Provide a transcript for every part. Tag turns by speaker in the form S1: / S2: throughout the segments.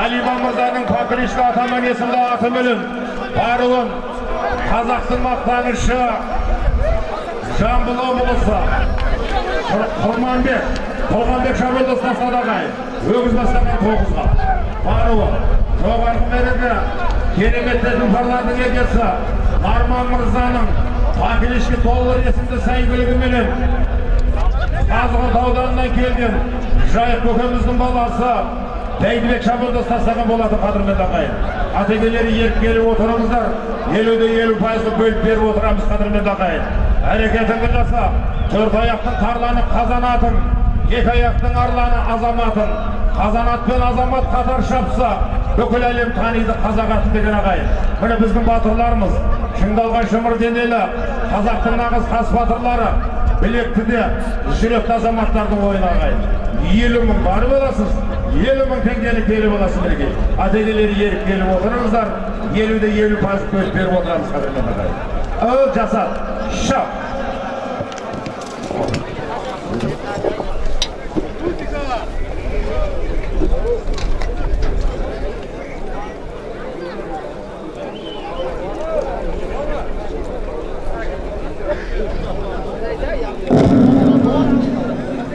S1: алиман мырзаның покрышка атаман есімді атыменен баруын қазақтың мақтанышы жамбыл облысы Құр- құрманбек толғанбек шабылдос тастадағай өгіз бастаған тоғызға баруы жоғарғы мереке керемет тұлпарлардың егесі арман мырзаның покрышка толлар есімді сәйгүлігіменен қазығұрт ауданынан келген жайық көкеміздің баласы бәйдібек шабылдос тастаған болады қадірменді ағайын атекелері еріп келіп отырыңыздар. Елуде елу бөліп беріп отырамыз қадірменді ағайын әрекетіңді жаса төрт аяқтың тарланы қазанатын екі аяқтың арланы азаматын қазанат пен азамат қатар шапса бүкіл әлем таниды қазақ атын деген ағайын. Міне біздің батырларымыз шыңдалған шымыр денелі қазақтың нағыз хас батырлары білекті де жүректі азаматтардың ойын ағайын. Елу мың бар боласыз елу мың теңгені келіп аласыз мінекей атекелері еріп келіп отырыңыздар. Елуде елу пайыз бөліп беріп отырамыз қадірменді ағайын ыл жасат. Шап.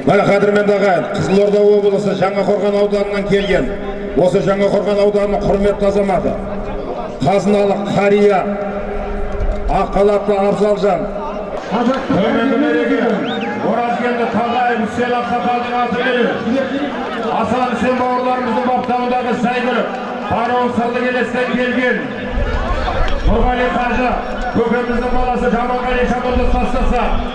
S1: Міне қадірменді ағайын қызылорда облысы жаңақорған ауданынан келген. Осы жаңақорған ауданының құрметті азаматы қазыналы қария ақ халатты абзалжан. Төменгі мереке оразкелді тағайып үсел ақсақалдың атымен асан үсен бауырларымыздың баптауындағы сәйгүлік баруын сырлы келестен келген. Нұрғали қажы көкеміздің баласы жаманғали тастаса